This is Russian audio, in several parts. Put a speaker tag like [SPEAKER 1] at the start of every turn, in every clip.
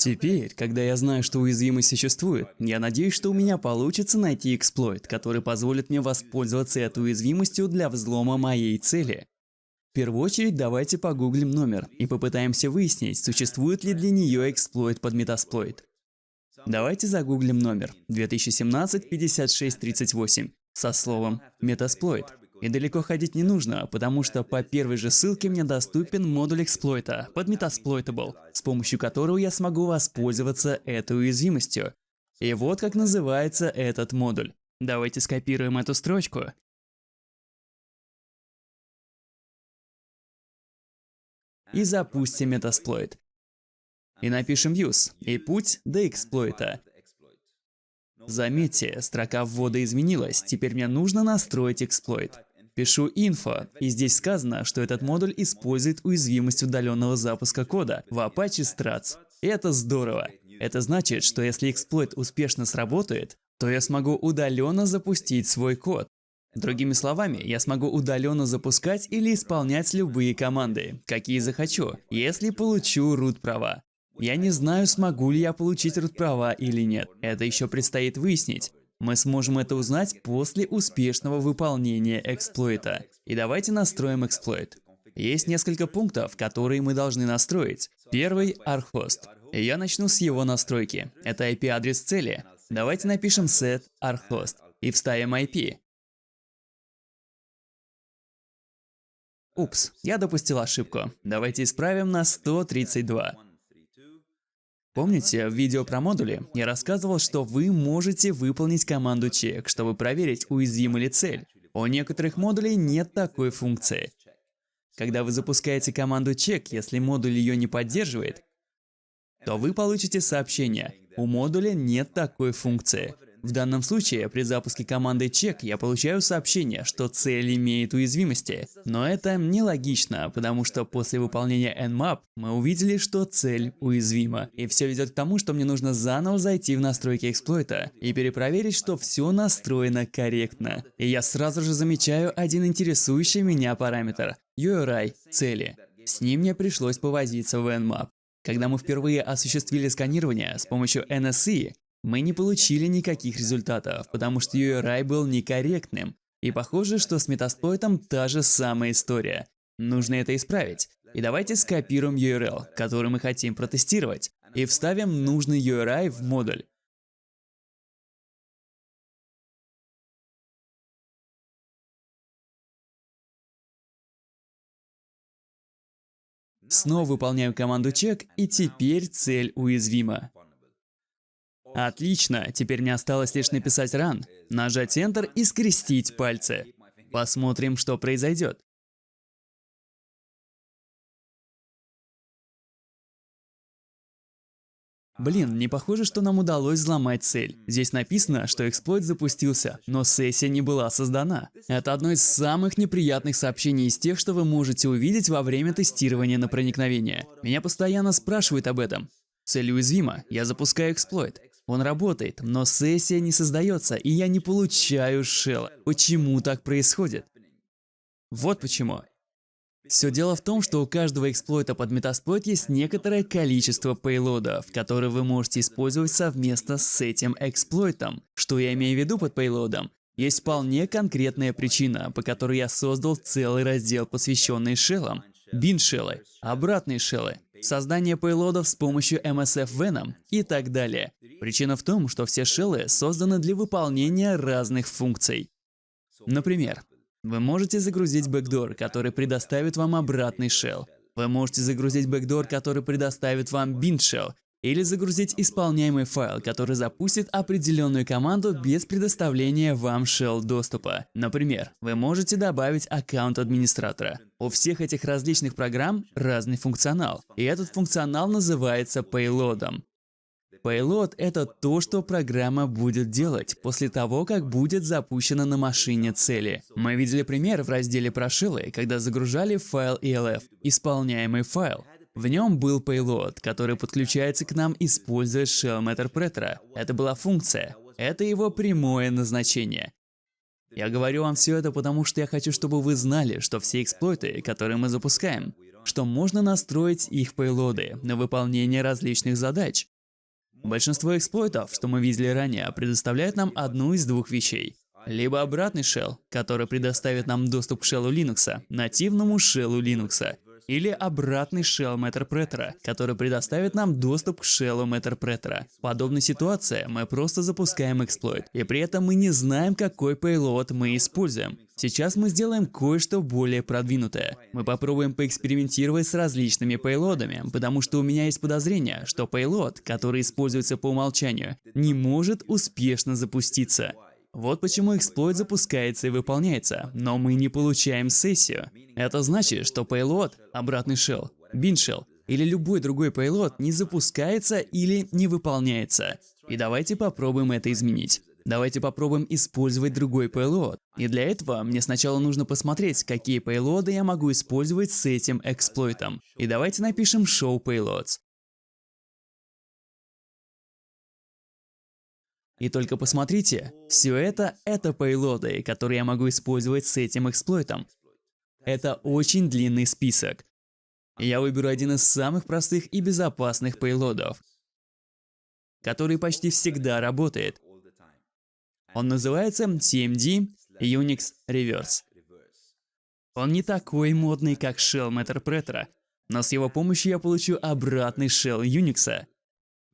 [SPEAKER 1] Теперь, когда я знаю, что уязвимость существует, я надеюсь, что у меня получится найти эксплойт, который позволит мне воспользоваться этой уязвимостью для взлома моей цели. В первую очередь давайте погуглим номер и попытаемся выяснить, существует ли для нее эксплойт под метасплойт. Давайте загуглим номер 2017-5638 со словом «метасплойт». И далеко ходить не нужно, потому что по первой же ссылке мне доступен модуль эксплойта под Metasploitable, с помощью которого я смогу воспользоваться этой уязвимостью. И вот как называется этот модуль. Давайте скопируем эту строчку. И запустим Metasploit. И напишем use и путь до эксплойта. Заметьте, строка ввода изменилась, теперь мне нужно настроить эксплойт. Пишу info, и здесь сказано, что этот модуль использует уязвимость удаленного запуска кода в Apache Struts. Это здорово. Это значит, что если эксплойт успешно сработает, то я смогу удаленно запустить свой код. Другими словами, я смогу удаленно запускать или исполнять любые команды, какие захочу, если получу root права. Я не знаю, смогу ли я получить root права или нет. Это еще предстоит выяснить. Мы сможем это узнать после успешного выполнения эксплойта. И давайте настроим эксплойт. Есть несколько пунктов, которые мы должны настроить. Первый. И я начну с его настройки. Это IP-адрес цели. Давайте напишем set arhost и вставим IP. Упс, я допустил ошибку. Давайте исправим на 132. Помните, в видео про модули я рассказывал, что вы можете выполнить команду check, чтобы проверить, уязвима ли цель. У некоторых модулей нет такой функции. Когда вы запускаете команду check, если модуль ее не поддерживает, то вы получите сообщение «У модуля нет такой функции». В данном случае, при запуске команды check я получаю сообщение, что цель имеет уязвимости. Но это нелогично, потому что после выполнения nmap мы увидели, что цель уязвима. И все ведет к тому, что мне нужно заново зайти в настройки эксплойта и перепроверить, что все настроено корректно. И я сразу же замечаю один интересующий меня параметр – URI цели. С ним мне пришлось повозиться в nmap. Когда мы впервые осуществили сканирование с помощью NSE, мы не получили никаких результатов, потому что URI был некорректным. И похоже, что с метасплойтом та же самая история. Нужно это исправить. И давайте скопируем URL, который мы хотим протестировать, и вставим нужный URI в модуль. Снова выполняю команду check, и теперь цель уязвима. Отлично, теперь мне осталось лишь написать run, нажать Enter и скрестить пальцы. Посмотрим, что произойдет. Блин, не похоже, что нам удалось взломать цель. Здесь написано, что эксплойт запустился, но сессия не была создана. Это одно из самых неприятных сообщений из тех, что вы можете увидеть во время тестирования на проникновение. Меня постоянно спрашивают об этом. Цель уязвима, я запускаю эксплойт. Он работает, но сессия не создается, и я не получаю шелла. Почему так происходит? Вот почему. Все дело в том, что у каждого эксплойта под Metasploit есть некоторое количество пейлодов, которые вы можете использовать совместно с этим эксплойтом. Что я имею в виду под пейлодом? Есть вполне конкретная причина, по которой я создал целый раздел, посвященный шеллам. Бин-шеллы, обратные шеллы, создание пейлодов с помощью MSF Venom и так далее. Причина в том, что все шеллы созданы для выполнения разных функций. Например, вы можете загрузить бэкдор, который предоставит вам обратный shell. Вы можете загрузить бэкдор, который предоставит вам bind shell, или загрузить исполняемый файл, который запустит определенную команду без предоставления вам shell доступа. Например, вы можете добавить аккаунт администратора. У всех этих различных программ разный функционал, и этот функционал называется payload. Payload — это то, что программа будет делать после того, как будет запущена на машине цели. Мы видели пример в разделе прошилы, когда загружали файл ELF, исполняемый файл. В нем был payload, который подключается к нам, используя shell interpreter. Это была функция. Это его прямое назначение. Я говорю вам все это потому, что я хочу, чтобы вы знали, что все эксплойты, которые мы запускаем, что можно настроить их пейлоды на выполнение различных задач. Большинство эксплойтов, что мы видели ранее, предоставляют нам одну из двух вещей. Либо обратный shell, который предоставит нам доступ к shell Linux, нативному shell Linux, или обратный shell Matterpreter, который предоставит нам доступ к shell Matterpreter. В подобной ситуации мы просто запускаем эксплойт, и при этом мы не знаем, какой payload мы используем. Сейчас мы сделаем кое-что более продвинутое. Мы попробуем поэкспериментировать с различными пейлодами, потому что у меня есть подозрение, что пейлод, который используется по умолчанию, не может успешно запуститься. Вот почему эксплойт запускается и выполняется, но мы не получаем сессию. Это значит, что payload, обратный shell, bin shell или любой другой payload не запускается или не выполняется. И давайте попробуем это изменить. Давайте попробуем использовать другой payload. И для этого мне сначала нужно посмотреть, какие payload я могу использовать с этим эксплойтом. И давайте напишем show payloads. И только посмотрите, все это — это пейлоды, которые я могу использовать с этим эксплойтом. Это очень длинный список. Я выберу один из самых простых и безопасных пейлодов, который почти всегда работает. Он называется TMD Unix Reverse. Он не такой модный, как Shell Matterpreter, но с его помощью я получу обратный Shell Unix.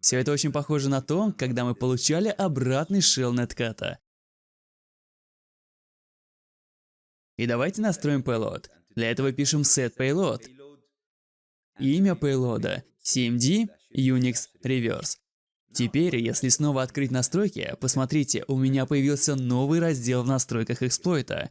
[SPEAKER 1] Все это очень похоже на то, когда мы получали обратный shell нетката. И давайте настроим payload. Для этого пишем set payload. Имя payload cmd unix reverse. Теперь, если снова открыть настройки, посмотрите, у меня появился новый раздел в настройках эксплойта.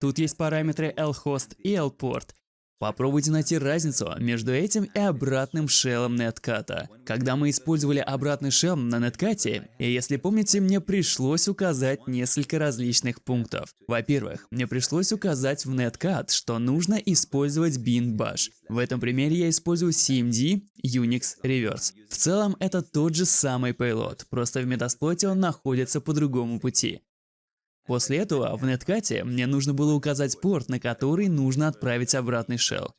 [SPEAKER 1] Тут есть параметры lhost и lport, Попробуйте найти разницу между этим и обратным шеллом нетката. Когда мы использовали обратный шелл на неткате, и если помните, мне пришлось указать несколько различных пунктов. Во-первых, мне пришлось указать в неткат, что нужно использовать bin bash. В этом примере я использую cmd Unix Reverse. В целом это тот же самый payload, просто в метасплоте он находится по другому пути. После этого в неткате мне нужно было указать порт, на который нужно отправить обратный shell.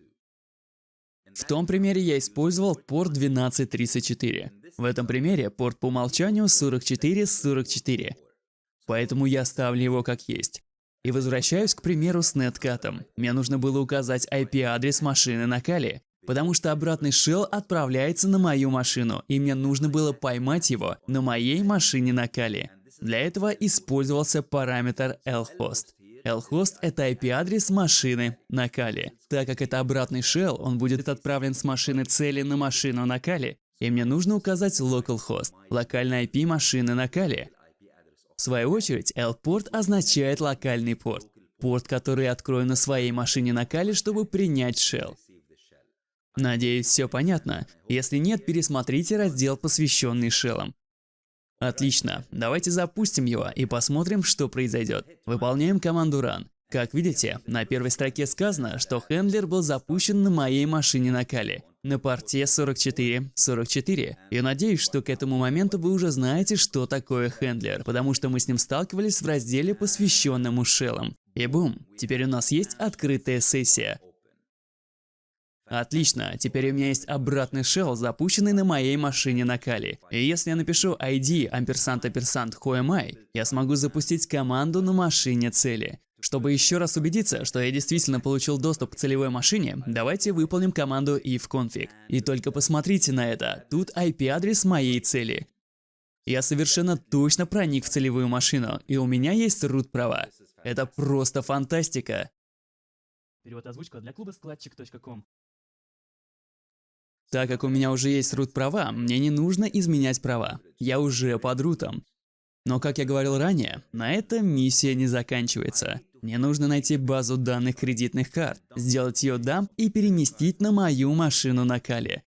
[SPEAKER 1] В том примере я использовал порт 1234. В этом примере порт по умолчанию 4444. Поэтому я ставлю его как есть. И возвращаюсь к примеру с неткатом. Мне нужно было указать IP-адрес машины на Кали, потому что обратный shell отправляется на мою машину, и мне нужно было поймать его на моей машине на Кали. Для этого использовался параметр lhost. Lhost — это IP-адрес машины на Кали. Так как это обратный shell, он будет отправлен с машины цели на машину на Кали, и мне нужно указать localhost, локальный IP машины на Кали. В свою очередь, L-порт означает локальный порт, порт, который открою на своей машине на Кали, чтобы принять shell. Надеюсь, все понятно. Если нет, пересмотрите раздел, посвященный шеллам. Отлично, давайте запустим его и посмотрим, что произойдет. Выполняем команду run. Как видите, на первой строке сказано, что хендлер был запущен на моей машине на Кали, на порте 4444. Я надеюсь, что к этому моменту вы уже знаете, что такое хендлер, потому что мы с ним сталкивались в разделе, посвященному шеллам. И бум, теперь у нас есть открытая сессия. Отлично, теперь у меня есть обратный shell, запущенный на моей машине на Кали. И если я напишу ID амперсант амперсант who am I, я смогу запустить команду на машине цели. Чтобы еще раз убедиться, что я действительно получил доступ к целевой машине, давайте выполним команду ifconfig. И только посмотрите на это, тут IP-адрес моей цели. Я совершенно точно проник в целевую машину, и у меня есть root права. Это просто фантастика.
[SPEAKER 2] Перевод озвучка для клуба складчик.ком.
[SPEAKER 1] Так как у меня уже есть root права, мне не нужно изменять права. Я уже под рутом. Но, как я говорил ранее, на этом миссия не заканчивается. Мне нужно найти базу данных кредитных карт, сделать ее дамп и переместить на мою машину на Кали.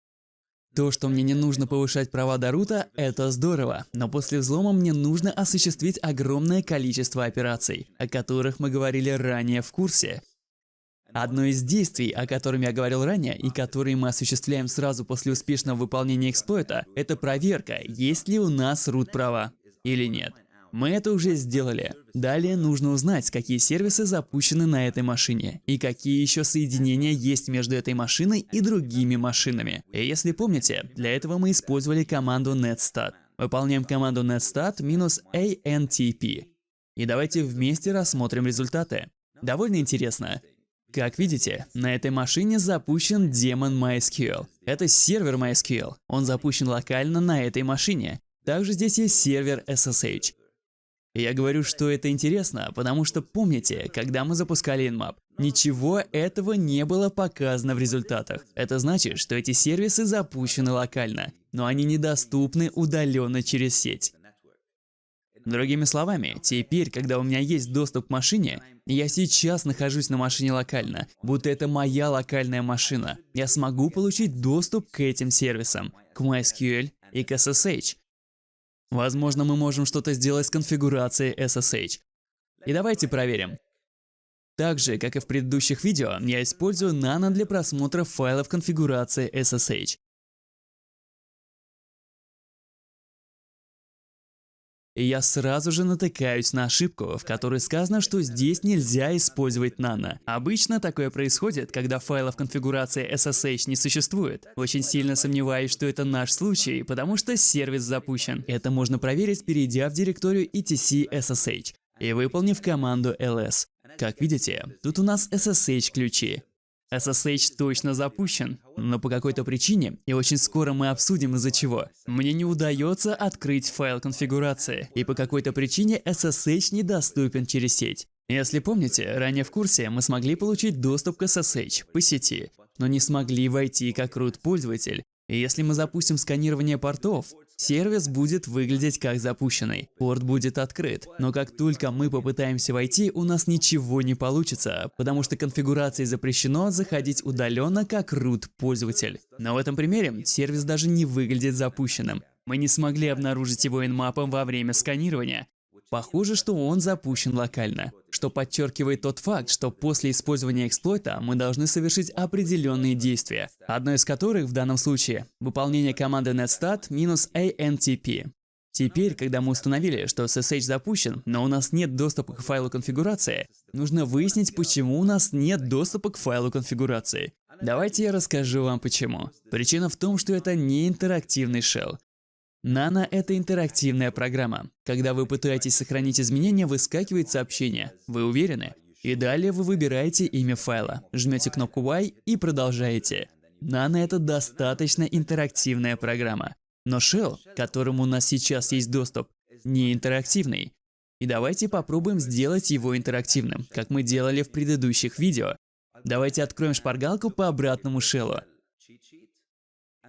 [SPEAKER 1] То, что мне не нужно повышать права до рута, это здорово, но после взлома мне нужно осуществить огромное количество операций, о которых мы говорили ранее в курсе. Одно из действий, о котором я говорил ранее, и которые мы осуществляем сразу после успешного выполнения эксплойта, это проверка, есть ли у нас root права или нет. Мы это уже сделали. Далее нужно узнать, какие сервисы запущены на этой машине и какие еще соединения есть между этой машиной и другими машинами. И если помните, для этого мы использовали команду netstat. Выполняем команду netstat минус antp. И давайте вместе рассмотрим результаты. Довольно интересно. Как видите, на этой машине запущен демон MySQL. Это сервер MySQL. Он запущен локально на этой машине. Также здесь есть сервер SSH. Я говорю, что это интересно, потому что помните, когда мы запускали Nmap, ничего этого не было показано в результатах. Это значит, что эти сервисы запущены локально, но они недоступны удаленно через сеть. Другими словами, теперь, когда у меня есть доступ к машине, я сейчас нахожусь на машине локально, будто это моя локальная машина. Я смогу получить доступ к этим сервисам, к MySQL и к SSH. Возможно, мы можем что-то сделать с конфигурацией SSH. И давайте проверим. Так же, как и в предыдущих видео, я использую Nano для просмотра файлов конфигурации SSH. И я сразу же натыкаюсь на ошибку, в которой сказано, что здесь нельзя использовать Nano. Обычно такое происходит, когда файлов конфигурации SSH не существует. Очень сильно сомневаюсь, что это наш случай, потому что сервис запущен. Это можно проверить, перейдя в директорию etc SSH и выполнив команду ls. Как видите, тут у нас SSH ключи. SSH точно запущен, но по какой-то причине, и очень скоро мы обсудим из-за чего, мне не удается открыть файл конфигурации, и по какой-то причине SSH недоступен через сеть. Если помните, ранее в курсе мы смогли получить доступ к SSH по сети, но не смогли войти как root пользователь. И если мы запустим сканирование портов, Сервис будет выглядеть как запущенный, порт будет открыт, но как только мы попытаемся войти, у нас ничего не получится, потому что конфигурации запрещено заходить удаленно как root пользователь. Но в этом примере сервис даже не выглядит запущенным. Мы не смогли обнаружить его инмапом во время сканирования, Похоже, что он запущен локально, что подчеркивает тот факт, что после использования эксплойта мы должны совершить определенные действия, одно из которых в данном случае – выполнение команды netstat -antp. Теперь, когда мы установили, что SSH запущен, но у нас нет доступа к файлу конфигурации, нужно выяснить, почему у нас нет доступа к файлу конфигурации. Давайте я расскажу вам почему. Причина в том, что это не интерактивный shell. Nano — это интерактивная программа. Когда вы пытаетесь сохранить изменения, выскакивает сообщение. Вы уверены? И далее вы выбираете имя файла, жмете кнопку Y и продолжаете. Nano — это достаточно интерактивная программа. Но Shell, к которому у нас сейчас есть доступ, не интерактивный. И давайте попробуем сделать его интерактивным, как мы делали в предыдущих видео. Давайте откроем шпаргалку по обратному шеллу.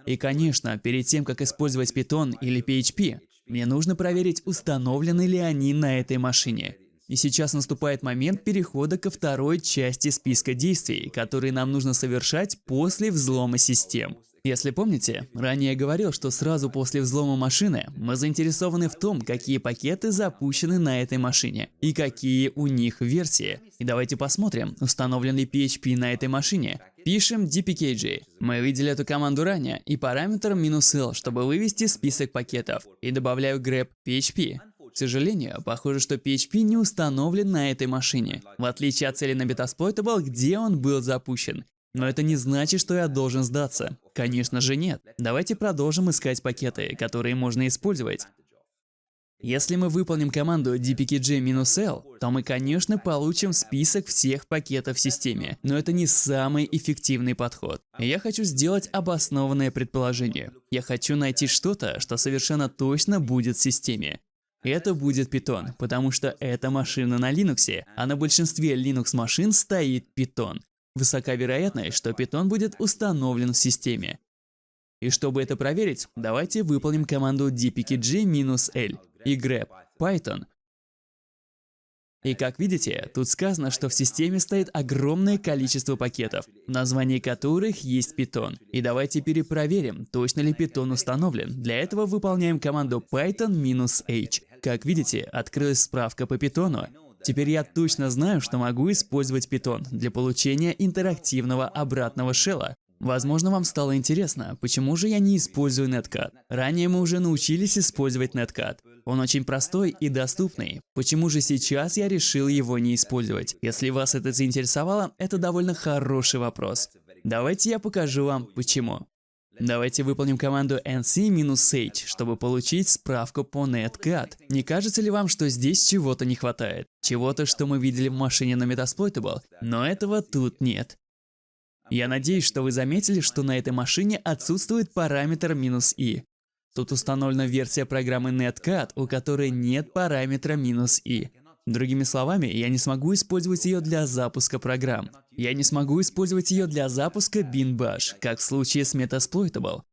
[SPEAKER 1] И конечно, перед тем, как использовать Python или PHP, мне нужно проверить, установлены ли они на этой машине. И сейчас наступает момент перехода ко второй части списка действий, которые нам нужно совершать после взлома систем. Если помните, ранее я говорил, что сразу после взлома машины мы заинтересованы в том, какие пакеты запущены на этой машине и какие у них версии. И давайте посмотрим, установлен ли PHP на этой машине. Пишем dpkg. Мы видели эту команду ранее и параметр "-l", чтобы вывести список пакетов. И добавляю grep php. К сожалению, похоже, что PHP не установлен на этой машине, в отличие от цели на Metasploitable, где он был запущен. Но это не значит, что я должен сдаться. Конечно же нет. Давайте продолжим искать пакеты, которые можно использовать. Если мы выполним команду dpkg-l, то мы, конечно, получим список всех пакетов в системе, но это не самый эффективный подход. Я хочу сделать обоснованное предположение. Я хочу найти что-то, что совершенно точно будет в системе. Это будет Python, потому что это машина на Linux, а на большинстве Linux машин стоит Python. Высока вероятность, что Python будет установлен в системе. И чтобы это проверить, давайте выполним команду dpkg-l и grep python. И как видите, тут сказано, что в системе стоит огромное количество пакетов, в названии которых есть Python. И давайте перепроверим, точно ли Python установлен. Для этого выполняем команду python-h. Как видите, открылась справка по Python, Теперь я точно знаю, что могу использовать Python для получения интерактивного обратного шелла. Возможно, вам стало интересно, почему же я не использую Netcat. Ранее мы уже научились использовать Netcat. Он очень простой и доступный. Почему же сейчас я решил его не использовать? Если вас это заинтересовало, это довольно хороший вопрос. Давайте я покажу вам, почему. Давайте выполним команду nc-h, чтобы получить справку по netcat. Не кажется ли вам, что здесь чего-то не хватает? Чего-то, что мы видели в машине на Metasploitable, но этого тут нет. Я надеюсь, что вы заметили, что на этой машине отсутствует параметр "-i". Тут установлена версия программы Netcat, у которой нет параметра "-i". Другими словами, я не смогу использовать ее для запуска программ. Я не смогу использовать ее для запуска BinBash, как в случае с Metasploitable.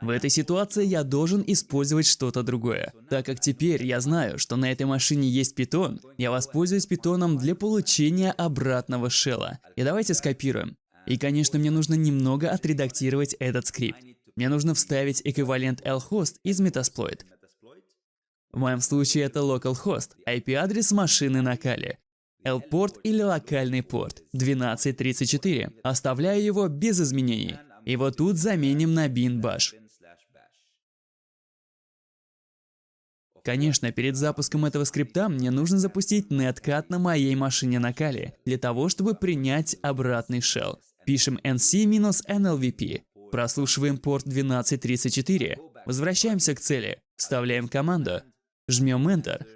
[SPEAKER 1] В этой ситуации я должен использовать что-то другое. Так как теперь я знаю, что на этой машине есть питон, я воспользуюсь питоном для получения обратного шелла. И давайте скопируем. И, конечно, мне нужно немного отредактировать этот скрипт. Мне нужно вставить эквивалент lhost из Metasploit. В моем случае это localhost, IP-адрес машины на Кали. L-порт или локальный порт 1234. Оставляю его без изменений. И вот тут заменим на bin bash. Конечно, перед запуском этого скрипта мне нужно запустить netcat на моей машине на Кали, для того, чтобы принять обратный shell. Пишем nc-nlvp, прослушиваем порт 1234, возвращаемся к цели, вставляем команду, жмем Enter,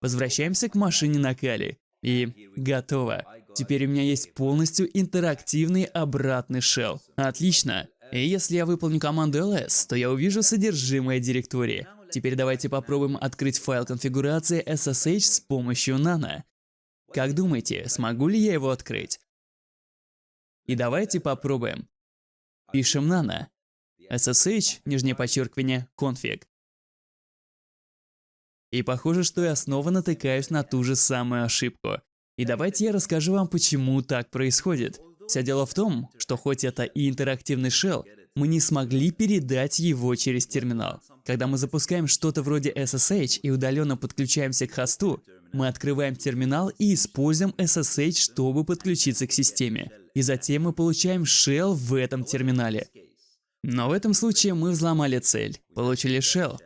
[SPEAKER 1] возвращаемся к машине на Кали, и готово. Теперь у меня есть полностью интерактивный обратный shell. Отлично. И если я выполню команду ls, то я увижу содержимое директории. Теперь давайте попробуем открыть файл конфигурации SSH с помощью Nano. Как думаете, смогу ли я его открыть? И давайте попробуем. Пишем Nano. SSH, нижнее подчеркивание, config. И похоже, что я снова натыкаюсь на ту же самую ошибку. И давайте я расскажу вам, почему так происходит. Все дело в том, что хоть это и интерактивный shell, мы не смогли передать его через терминал. Когда мы запускаем что-то вроде SSH и удаленно подключаемся к хосту, мы открываем терминал и используем SSH, чтобы подключиться к системе. И затем мы получаем shell в этом терминале. Но в этом случае мы взломали цель, получили shell,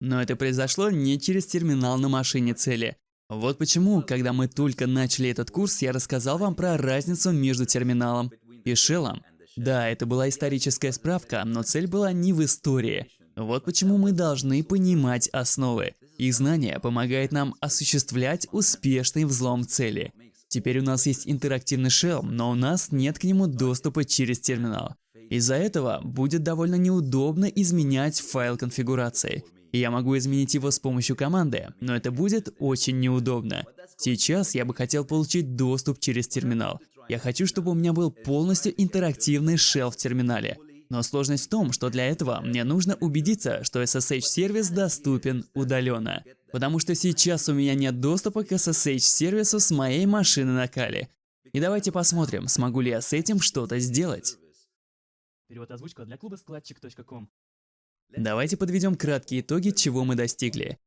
[SPEAKER 1] но это произошло не через терминал на машине цели. Вот почему, когда мы только начали этот курс, я рассказал вам про разницу между терминалом и шеллом. Да, это была историческая справка, но цель была не в истории. Вот почему мы должны понимать основы. Их знание помогает нам осуществлять успешный взлом цели. Теперь у нас есть интерактивный shell, но у нас нет к нему доступа через терминал. Из-за этого будет довольно неудобно изменять файл конфигурации я могу изменить его с помощью команды, но это будет очень неудобно. Сейчас я бы хотел получить доступ через терминал. Я хочу, чтобы у меня был полностью интерактивный shell в терминале. Но сложность в том, что для этого мне нужно убедиться, что SSH-сервис доступен удаленно. Потому что сейчас у меня нет доступа к SSH-сервису с моей машины на Кали. И давайте посмотрим, смогу ли я с этим что-то сделать.
[SPEAKER 2] Перевод озвучка для клуба складчик.ком
[SPEAKER 1] Давайте подведем краткие итоги, чего мы достигли.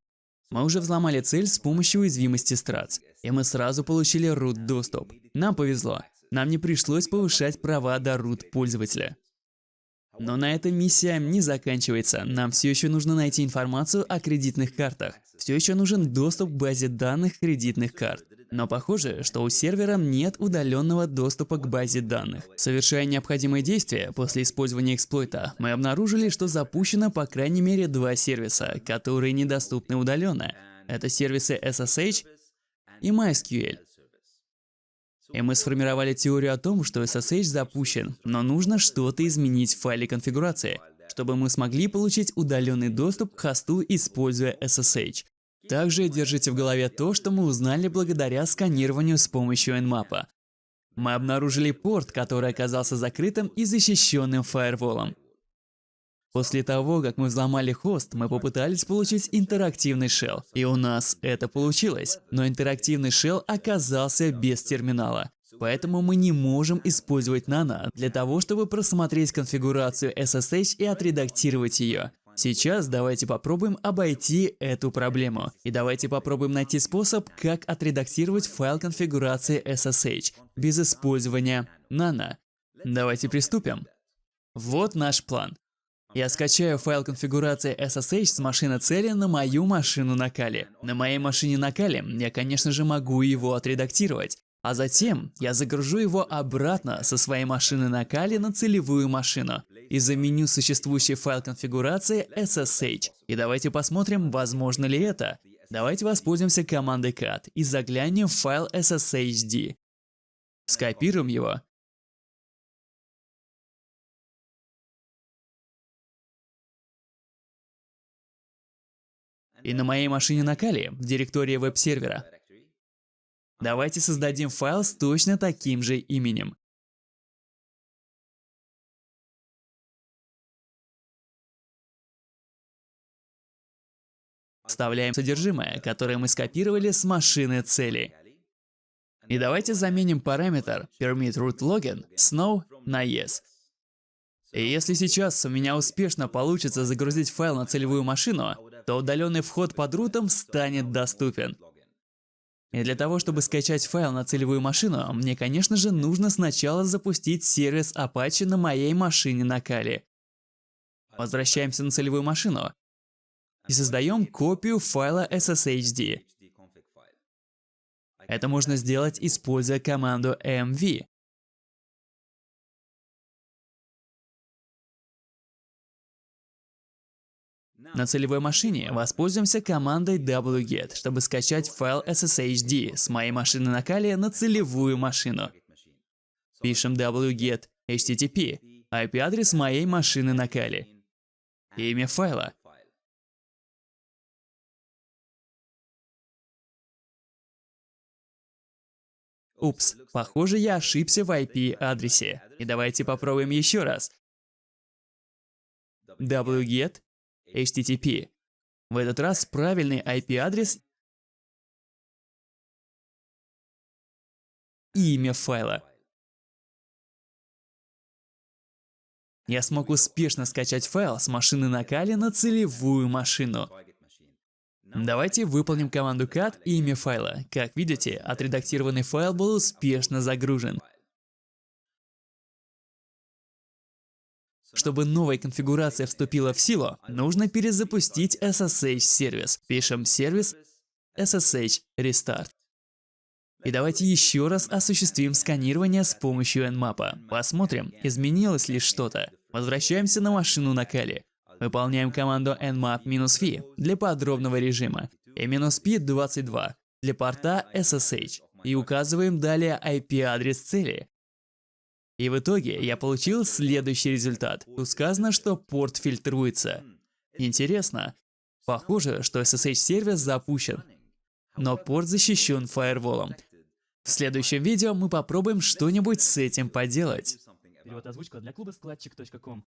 [SPEAKER 1] Мы уже взломали цель с помощью уязвимости Страц, и мы сразу получили root доступ. Нам повезло. Нам не пришлось повышать права до root пользователя. Но на этом миссия не заканчивается. Нам все еще нужно найти информацию о кредитных картах. Все еще нужен доступ к базе данных кредитных карт. Но похоже, что у сервера нет удаленного доступа к базе данных. Совершая необходимые действия после использования эксплойта, мы обнаружили, что запущено по крайней мере два сервиса, которые недоступны удаленно. Это сервисы SSH и MySQL. И мы сформировали теорию о том, что SSH запущен, но нужно что-то изменить в файле конфигурации, чтобы мы смогли получить удаленный доступ к хосту, используя SSH. Также держите в голове то, что мы узнали благодаря сканированию с помощью Nmap. Мы обнаружили порт, который оказался закрытым и защищенным фаерволом. После того, как мы взломали хост, мы попытались получить интерактивный shell, и у нас это получилось. Но интерактивный shell оказался без терминала. Поэтому мы не можем использовать Nano для того, чтобы просмотреть конфигурацию SSH и отредактировать ее. Сейчас давайте попробуем обойти эту проблему. И давайте попробуем найти способ, как отредактировать файл конфигурации SSH без использования Nano. Давайте приступим. Вот наш план. Я скачаю файл конфигурации SSH с машины цели на мою машину на Кали. На моей машине на Кали я, конечно же, могу его отредактировать. А затем я загружу его обратно со своей машины на Кали на целевую машину и заменю существующий файл конфигурации SSH. И давайте посмотрим, возможно ли это. Давайте воспользуемся командой cat и заглянем в файл SSHD. Скопируем его и на моей машине на Кали в директории веб-сервера. Давайте создадим файл с точно таким же именем. Вставляем содержимое, которое мы скопировали с машины цели. И давайте заменим параметр permit root login с no на yes. И если сейчас у меня успешно получится загрузить файл на целевую машину, то удаленный вход под рутом станет доступен. И для того, чтобы скачать файл на целевую машину, мне, конечно же, нужно сначала запустить сервис Apache на моей машине на Кали. Возвращаемся на целевую машину и создаем копию файла SSHD. Это можно сделать, используя команду mv. На целевой машине воспользуемся командой wget, чтобы скачать файл SSHD с моей машины на Кали на целевую машину. Пишем wget http, IP-адрес моей машины на Кали. Имя файла. Упс, похоже, я ошибся в IP-адресе. И давайте попробуем еще раз. wget HTTP. В этот раз правильный IP-адрес и имя файла. Я смог успешно скачать файл с машины на Кали на целевую машину. Давайте выполним команду cat и имя файла. Как видите, отредактированный файл был успешно загружен. Чтобы новая конфигурация вступила в силу, нужно перезапустить SSH-сервис. Пишем сервис SSH Restart. И давайте еще раз осуществим сканирование с помощью Nmap. Посмотрим, изменилось ли что-то. Возвращаемся на машину на Кали. Выполняем команду nmap-v для подробного режима и "-p22" для порта SSH и указываем далее IP-адрес цели. И в итоге я получил следующий результат. Тут сказано, что порт фильтруется. Интересно. Похоже, что SSH-сервис запущен, но порт защищен фаерволом. В следующем видео мы попробуем что-нибудь с этим поделать.
[SPEAKER 2] Перевод озвучка для клуба складчик.ком